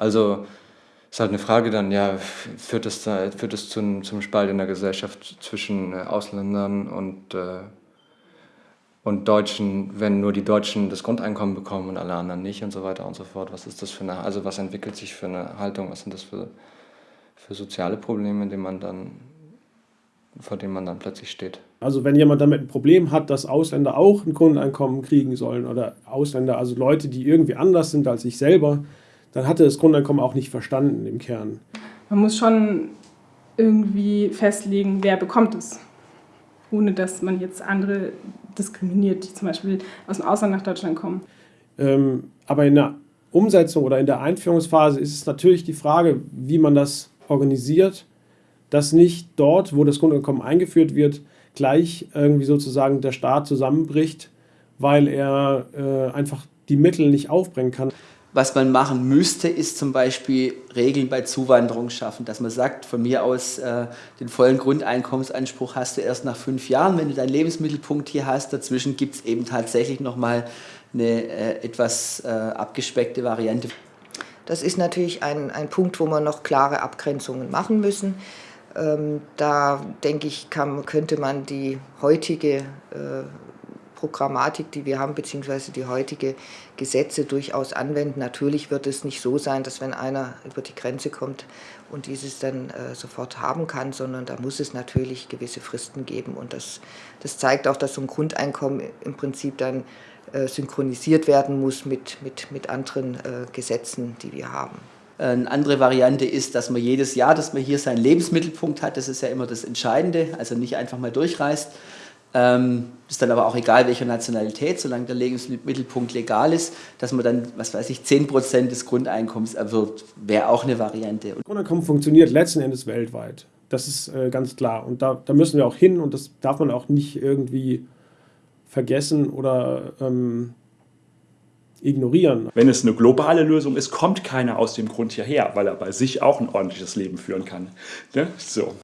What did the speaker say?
Also ist halt eine Frage dann, ja, führt es, da, führt es zum, zum Spalt in der Gesellschaft zwischen äh, Ausländern und, äh, und Deutschen, wenn nur die Deutschen das Grundeinkommen bekommen und alle anderen nicht und so weiter und so fort. Was ist das für eine, also was entwickelt sich für eine Haltung, was sind das für, für soziale Probleme, denen man dann, vor denen man dann plötzlich steht? Also wenn jemand damit ein Problem hat, dass Ausländer auch ein Grundeinkommen kriegen sollen oder Ausländer, also Leute, die irgendwie anders sind als ich selber, dann hat er das Grundeinkommen auch nicht verstanden im Kern. Man muss schon irgendwie festlegen, wer bekommt es, ohne dass man jetzt andere diskriminiert, die zum Beispiel aus dem Ausland nach Deutschland kommen. Ähm, aber in der Umsetzung oder in der Einführungsphase ist es natürlich die Frage, wie man das organisiert, dass nicht dort, wo das Grundeinkommen eingeführt wird, gleich irgendwie sozusagen der Staat zusammenbricht, weil er äh, einfach die Mittel nicht aufbringen kann. Was man machen müsste, ist zum Beispiel Regeln bei Zuwanderung schaffen, dass man sagt, von mir aus äh, den vollen Grundeinkommensanspruch hast du erst nach fünf Jahren, wenn du deinen Lebensmittelpunkt hier hast. Dazwischen gibt es eben tatsächlich nochmal eine äh, etwas äh, abgespeckte Variante. Das ist natürlich ein, ein Punkt, wo wir noch klare Abgrenzungen machen müssen. Ähm, da denke ich, kann, könnte man die heutige äh, Programmatik, die wir haben, beziehungsweise die heutige Gesetze durchaus anwenden. Natürlich wird es nicht so sein, dass wenn einer über die Grenze kommt und dieses dann äh, sofort haben kann, sondern da muss es natürlich gewisse Fristen geben. Und das, das zeigt auch, dass so ein Grundeinkommen im Prinzip dann äh, synchronisiert werden muss mit, mit, mit anderen äh, Gesetzen, die wir haben. Eine andere Variante ist, dass man jedes Jahr, dass man hier seinen Lebensmittelpunkt hat, das ist ja immer das Entscheidende, also nicht einfach mal durchreist, ähm, ist dann aber auch egal, welcher Nationalität, solange der Lebensmittelpunkt legal ist, dass man dann, was weiß ich, 10% des Grundeinkommens erwirbt, wäre auch eine Variante. Grundeinkommen funktioniert letzten Endes weltweit. Das ist äh, ganz klar. Und da, da müssen wir auch hin und das darf man auch nicht irgendwie vergessen oder ähm, ignorieren. Wenn es eine globale Lösung ist, kommt keiner aus dem Grund hierher, weil er bei sich auch ein ordentliches Leben führen kann. Ne? So.